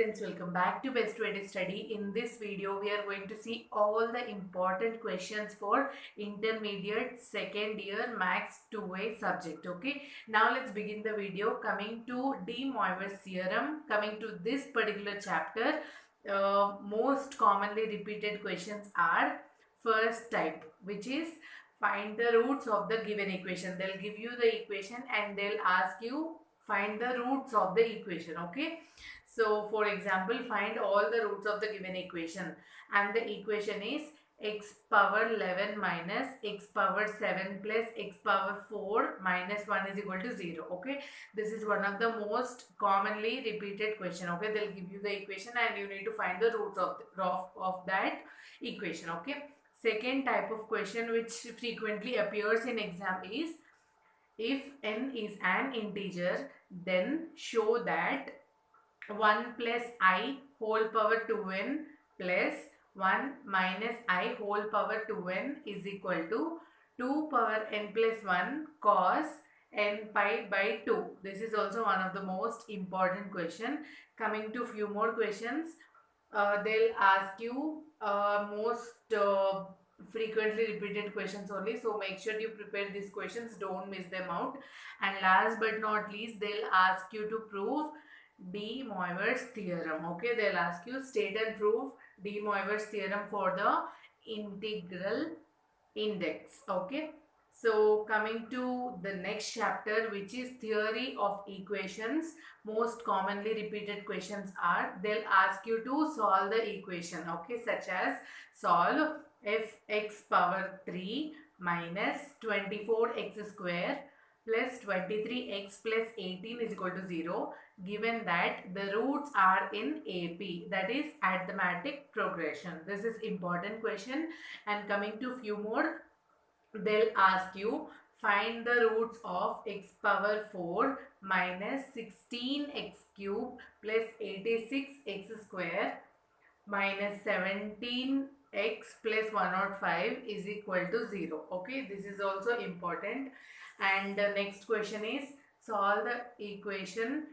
friends, welcome back to Best Way to Study. In this video, we are going to see all the important questions for intermediate second year Maths 2A subject. Okay, now let's begin the video. Coming to De Moivre's theorem, coming to this particular chapter, uh, most commonly repeated questions are first type, which is find the roots of the given equation. They'll give you the equation and they'll ask you find the roots of the equation okay so for example find all the roots of the given equation. And the equation is x power 11 minus x power 7 plus x power 4 minus 1 is equal to 0 okay? This is one of the most commonly repeated question okay? They'll give you the equation and you need to find the roots of, the, of, of that equation okay? Second type of question which frequently appears in exam is if n is an integer then show that 1 plus i whole power 2n plus 1 minus i whole power 2n is equal to 2 power n plus 1 cos n pi by 2. This is also one of the most important question. Coming to few more questions, uh, they'll ask you uh, most uh, frequently repeated questions only so make sure you prepare these questions don't miss them out and last but not least they'll ask you to prove de Moivre's theorem okay? They'll ask you state and prove de Moivre's theorem for the integral index okay? So coming to the next chapter which is theory of equations. Most commonly repeated questions are they'll ask you to solve the equation okay? Such as solve f x power 3 minus 24x square plus 23x plus 18 is equal to 0 given that the roots are in AP that is arithmetic progression. This is important question and coming to few more they'll ask you find the roots of x power 4 minus 16x cube plus 86x square minus 17 x plus 105 is equal to 0 okay this is also important. And the next question is solve the equation.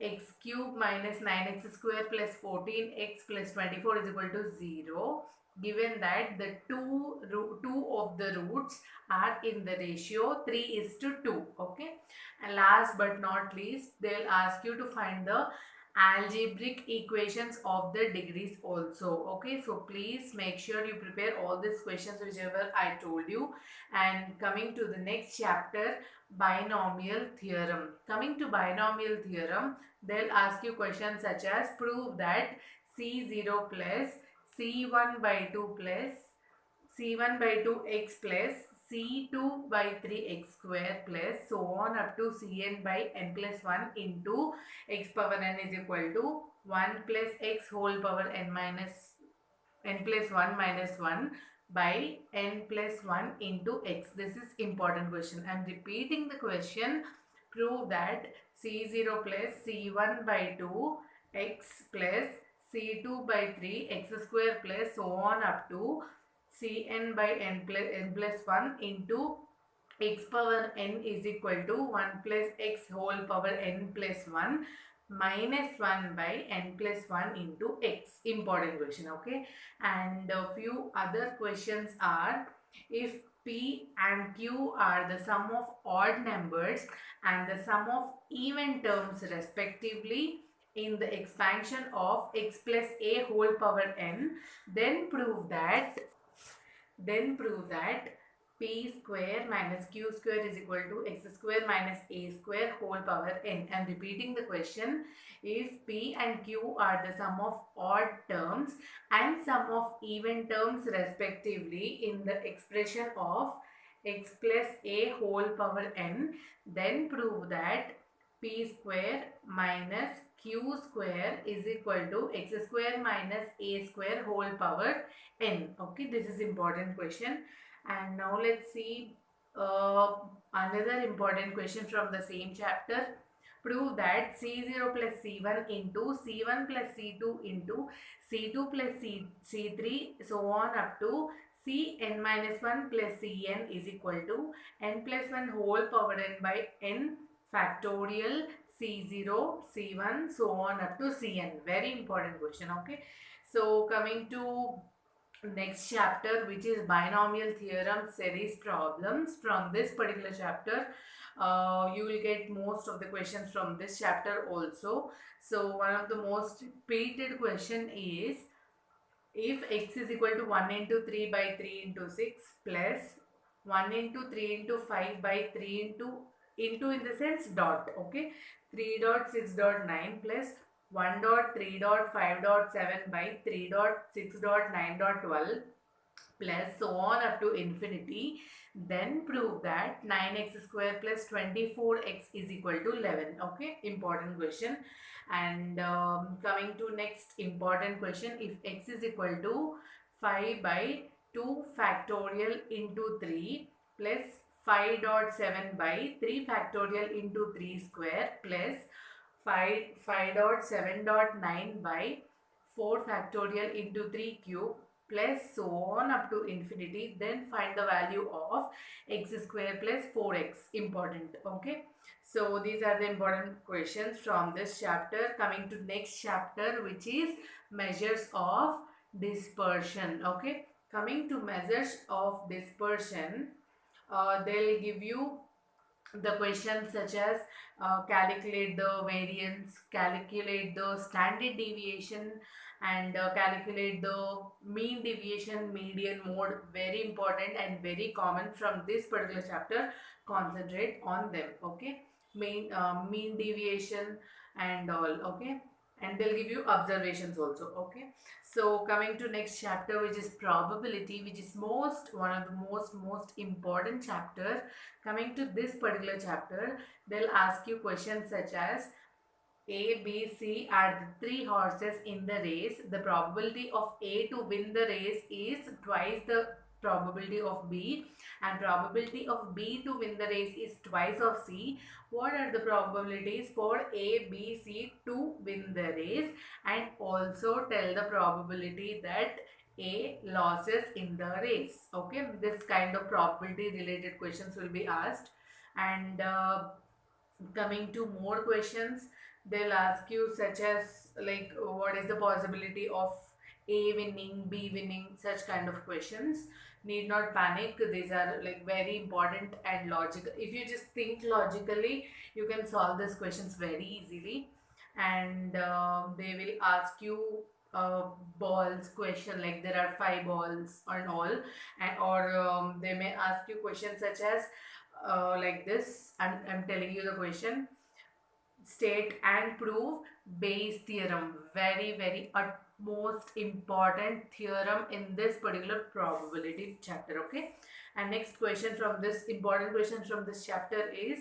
X cube minus 9x square plus 14x plus 24 is equal to 0 given that the two two of the roots are in the ratio 3 is to 2 okay? And last but not least they'll ask you to find the algebraic equations of the degrees also. Okay so please make sure you prepare all these questions whichever i told you. And coming to the next chapter binomial theorem. Coming to binomial theorem they'll ask you questions such as prove that c0 plus c1 by 2 plus c1 by 2 x plus c2 by 3x square plus so on up to cn by n plus 1 into x power n is equal to 1 plus x whole power n minus n plus 1 minus 1 by n plus 1 into x. This is important question. I am repeating the question. Prove that c0 plus c1 by 2 x plus c2 by 3 x square plus so on up to cn by n plus, n plus 1 into x power n is equal to 1 plus x whole power n plus 1 minus 1 by n plus 1 into x. Important question, okay? And a few other questions are if P and Q are the sum of odd numbers and the sum of even terms respectively in the expansion of x plus a whole power n, then prove that then prove that p square minus q square is equal to x square minus a square whole power n. I am repeating the question. If p and q are the sum of odd terms and sum of even terms respectively in the expression of x plus a whole power n, then prove that p square minus q square is equal to x square minus a square whole power n. Okay, this is important question. And now let's see uh, another important question from the same chapter. Prove that C0 plus C1 into C1 plus C2 into C2 plus C, C3 so on up to Cn minus 1 plus Cn is equal to n plus 1 whole power n by n factorial C0, C1, so on up to Cn. Very important question, okay? So coming to next chapter which is binomial theorem series problems from this particular chapter uh, you will get most of the questions from this chapter also so one of the most repeated question is if x is equal to 1 into 3 by 3 into 6 plus 1 into 3 into 5 by 3 into into in the sense dot okay? 3 dot 6 dot 9 plus 1 dot 3 dot 5 dot 7 by 3 dot 6 dot 9 dot 12 plus so on up to infinity then prove that 9x square plus 24x is equal to 11 okay? Important question. And um, coming to next important question if x is equal to 5 by 2 factorial into 3 plus 5 dot 7 by 3 factorial into 3 square plus 5 5 dot 7 dot 9 by 4 factorial into 3 cube plus so on up to infinity then find the value of x square plus 4x important okay? So these are the important questions from this chapter. Coming to next chapter which is measures of dispersion okay? Coming to measures of dispersion uh, they'll give you the questions such as uh, calculate the variance, calculate the standard deviation and uh, calculate the mean deviation, median mode, very important and very common from this particular chapter, concentrate on them, okay. Mean, uh, mean deviation and all, okay. And they'll give you observations also, okay. So coming to next chapter which is probability which is most one of the most most important chapter. Coming to this particular chapter they'll ask you questions such as A, B, C are the three horses in the race. The probability of A to win the race is twice the probability of B and probability of B to win the race is twice of C. What are the probabilities for A, B, C to win the race and also tell the probability that A losses in the race. Okay, this kind of probability related questions will be asked and uh, coming to more questions they'll ask you such as like what is the possibility of a winning b winning such kind of questions need not panic. These are like very important and logical. If you just think logically you can solve these questions very easily. And uh, they will ask you uh, balls question like there are five balls and all. And or um, they may ask you questions such as uh, like this. I'm, I'm telling you the question. State and prove Bayes theorem. Very very utmost important theorem in this particular probability chapter okay? And next question from this important question from this chapter is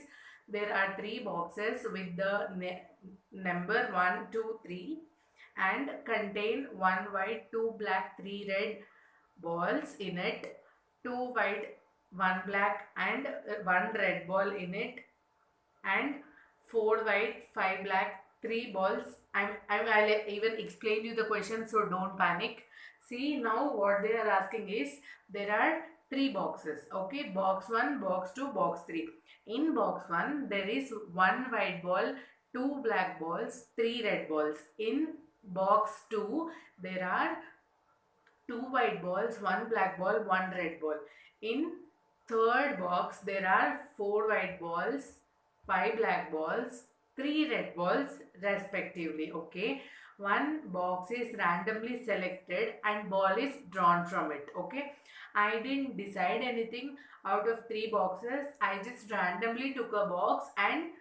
there are three boxes with the number 1 2 3 and contain one white two black three red balls in it two white one black and uh, one red ball in it and four white, five black, three balls. I'm, I'm, I'll even explain you the question so don't panic. See now what they are asking is there are three boxes. Okay, box 1, box 2, box 3. In box 1 there is one white ball, two black balls, three red balls. In box 2 there are two white balls, one black ball, one red ball. In third box there are four white balls, 5 black balls, 3 red balls respectively. Okay. One box is randomly selected and ball is drawn from it. Okay. I didn't decide anything out of 3 boxes. I just randomly took a box and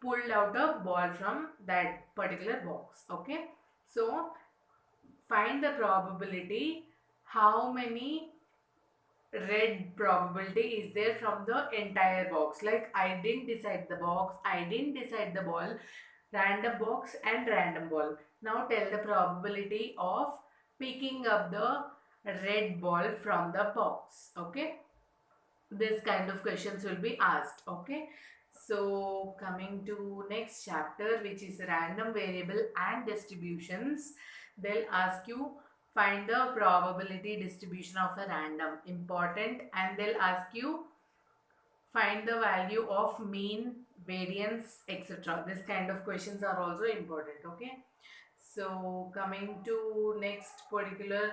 pulled out a ball from that particular box. Okay. So, find the probability how many red probability is there from the entire box. Like I didn't decide the box I didn't decide the ball. Random box and random ball. Now tell the probability of picking up the red ball from the box okay? This kind of questions will be asked okay? So coming to next chapter which is random variable and distributions they'll ask you find the probability distribution of a random. Important. And they'll ask you find the value of mean variance etc this kind of questions are also important okay? So coming to next particular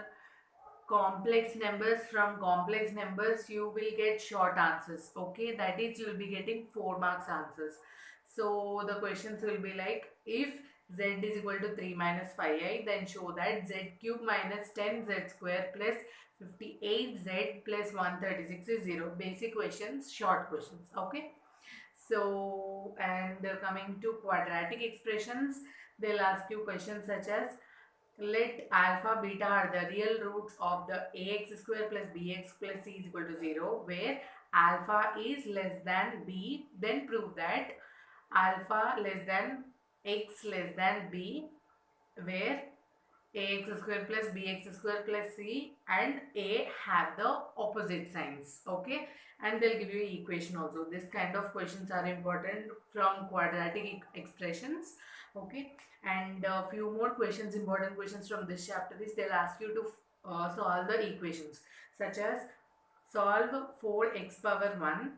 complex numbers. From complex numbers you will get short answers okay? That is you will be getting 4 marks answers. So the questions will be like if z is equal to 3 minus 5i then show that z cube minus 10z square plus 58z plus 136 is 0 basic questions short questions okay? So and coming to quadratic expressions they'll ask you questions such as let alpha beta are the real roots of the ax square plus bx plus c is equal to 0 where alpha is less than b. Then prove that alpha less than x less than b where ax square plus bx square plus c and a have the opposite signs okay? And they'll give you equation also. This kind of questions are important from quadratic expressions okay? And a few more questions important questions from this chapter is they'll ask you to uh, solve the equations such as solve 4x power 1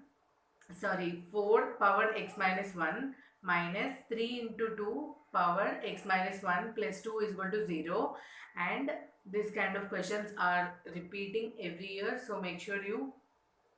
sorry 4 power x minus 1 minus 3 into 2 power x minus 1 plus 2 is equal to 0 and this kind of questions are repeating every year. So make sure you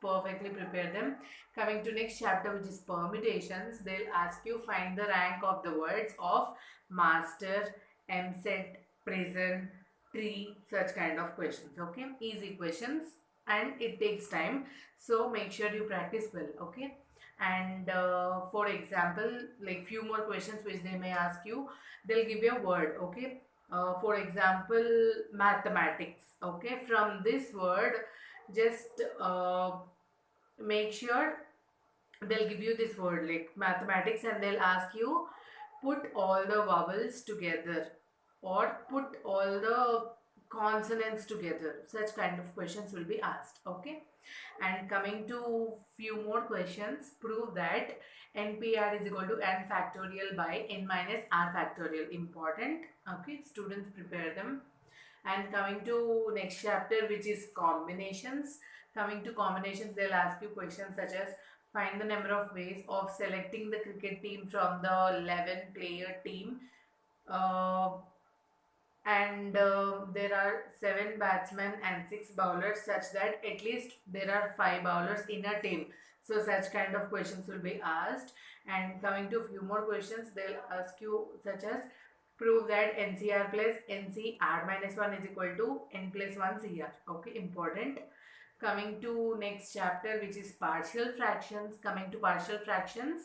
perfectly prepare them. Coming to next chapter which is permutations they'll ask you find the rank of the words of master mset prison tree such kind of questions okay? Easy questions and it takes time. So make sure you practice well okay and uh, for example like few more questions which they may ask you they'll give you a word okay? Uh, for example mathematics okay? From this word just uh, make sure they'll give you this word like mathematics and they'll ask you put all the vowels together or put all the consonants together. Such kind of questions will be asked okay? And coming to few more questions prove that npr is equal to n factorial by n minus r factorial. Important okay? Students prepare them. And coming to next chapter which is combinations. Coming to combinations they'll ask you questions such as find the number of ways of selecting the cricket team from the 11 player team. Uh, and uh, there are seven batsmen and six bowlers such that at least there are five bowlers in a team. So such kind of questions will be asked. And coming to a few more questions they'll ask you such as prove that ncr plus nc r minus 1 is equal to n plus 1 cr okay important. Coming to next chapter which is partial fractions. Coming to partial fractions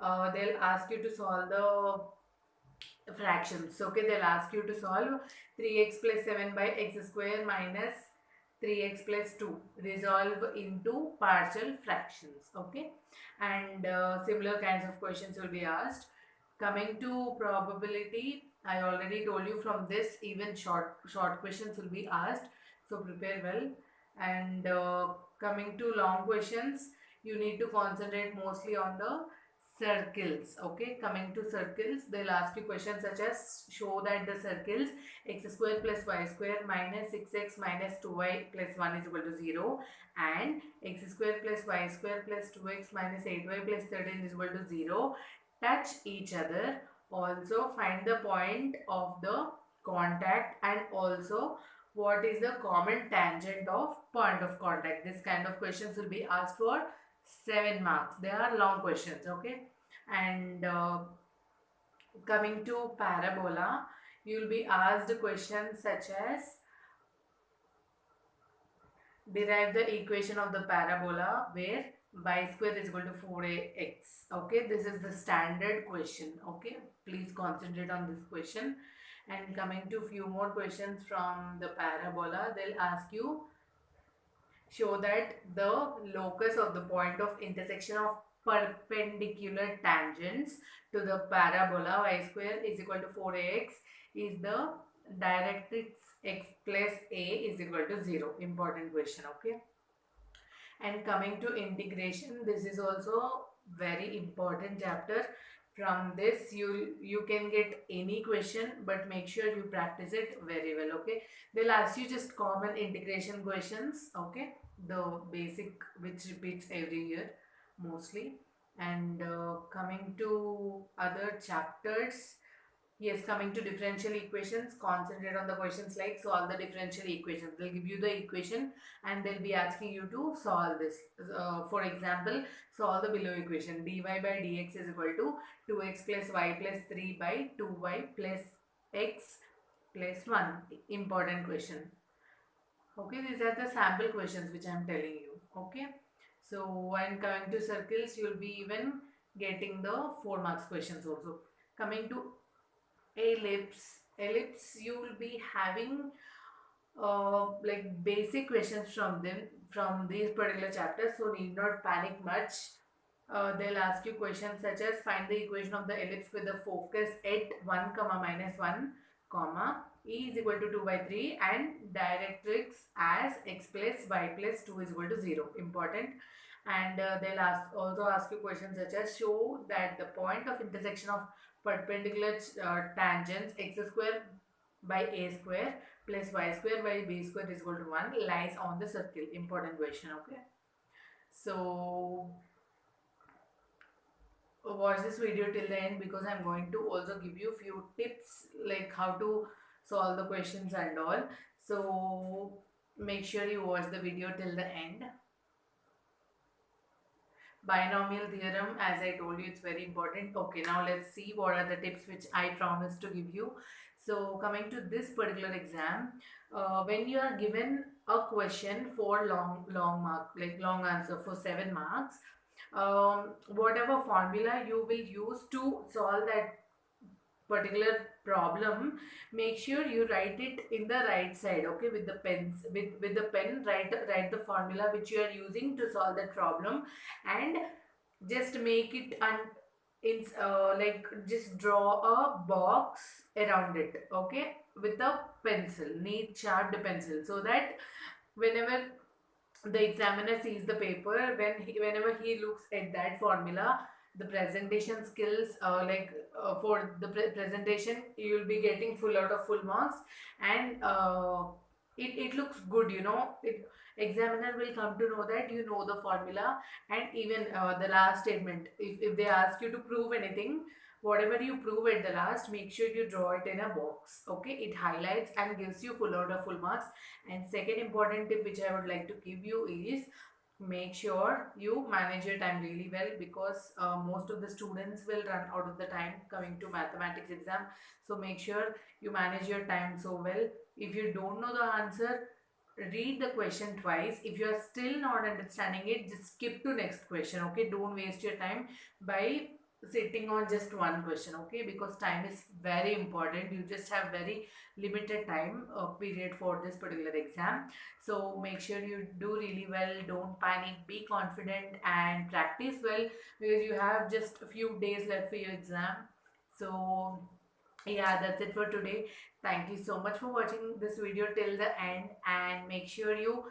uh, they'll ask you to solve the fractions. Okay, they'll ask you to solve 3x plus 7 by x square minus 3x plus 2. Resolve into partial fractions. Okay, and uh, similar kinds of questions will be asked. Coming to probability, I already told you from this even short short questions will be asked. So prepare well. And uh, coming to long questions, you need to concentrate mostly on the circles okay? Coming to circles they'll ask you questions such as show that the circles x square plus y square minus 6x minus 2y plus 1 is equal to 0 and x square plus y square plus 2x minus 8y plus 13 is equal to 0 touch each other. Also find the point of the contact and also what is the common tangent of point of contact. This kind of questions will be asked for 7 marks. They are long questions, okay? And uh, coming to parabola, you will be asked questions such as derive the equation of the parabola where y square is equal to 4ax. Okay, this is the standard question. Okay, please concentrate on this question. And coming to few more questions from the parabola, they'll ask you show that the locus of the point of intersection of perpendicular tangents to the parabola y square is equal to 4ax is the directrix x plus a is equal to 0 important question okay? And coming to integration this is also very important chapter from this you you can get any question but make sure you practice it very well okay? They'll ask you just common integration questions okay? The basic which repeats every year mostly. And uh, coming to other chapters yes coming to differential equations concentrate on the questions like solve the differential equations they'll give you the equation and they'll be asking you to solve this. Uh, for example solve the below equation. Dy by dx is equal to 2x plus y plus 3 by 2y plus x plus 1 important question. Okay these are the sample questions which i am telling you. Okay? So when coming to circles, you will be even getting the 4 marks questions also. Coming to ellipse, ellipse you will be having uh, like basic questions from them from these particular chapters so need not panic much. Uh, they'll ask you questions such as find the equation of the ellipse with the focus at 1 comma minus 1 comma e is equal to 2 by 3 and directrix as x plus y plus 2 is equal to 0 important and uh, they'll ask also ask you questions such as show that the point of intersection of perpendicular uh, tangents x square by a square plus y square by b square is equal to 1 lies on the circle. Important question okay? So watch this video till the end because i'm going to also give you few tips like how to solve the questions and all. So make sure you watch the video till the end binomial theorem as I told you it's very important. Okay now let's see what are the tips which I promised to give you. So coming to this particular exam uh, when you are given a question for long long mark like long answer for 7 marks um, whatever formula you will use to solve that particular problem make sure you write it in the right side okay with the pens with with the pen write write the formula which you are using to solve that problem and just make it and in uh, like just draw a box around it okay with a pencil neat sharp pencil so that whenever the examiner sees the paper when he, whenever he looks at that formula the presentation skills uh, like uh, for the pre presentation you will be getting full out of full marks. And uh, it, it looks good you know. It, examiner will come to know that you know the formula and even uh, the last statement. If, if they ask you to prove anything whatever you prove at the last make sure you draw it in a box okay? It highlights and gives you full out of full marks. And second important tip which i would like to give you is make sure you manage your time really well because uh, most of the students will run out of the time coming to mathematics exam. So make sure you manage your time so well. If you don't know the answer read the question twice. If you are still not understanding it just skip to next question okay? Don't waste your time by sitting on just one question okay? Because time is very important. You just have very limited time uh, period for this particular exam. So make sure you do really well. Don't panic. Be confident and practice well because you have just a few days left for your exam. So yeah that's it for today. Thank you so much for watching this video till the end and make sure you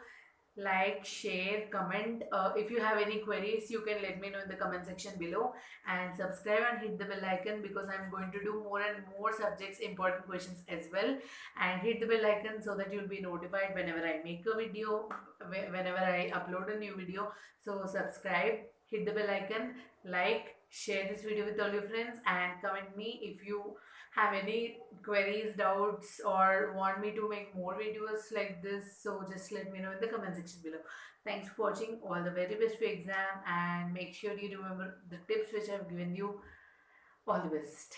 like share comment. Uh, if you have any queries you can let me know in the comment section below. And subscribe and hit the bell icon because i'm going to do more and more subjects important questions as well. And hit the bell icon so that you'll be notified whenever i make a video whenever i upload a new video. So subscribe hit the bell icon like share this video with all your friends and comment me if you have any queries, doubts or want me to make more videos like this, so just let me know in the comment section below. Thanks for watching. All the very best for exam and make sure you remember the tips which I have given you. All the best.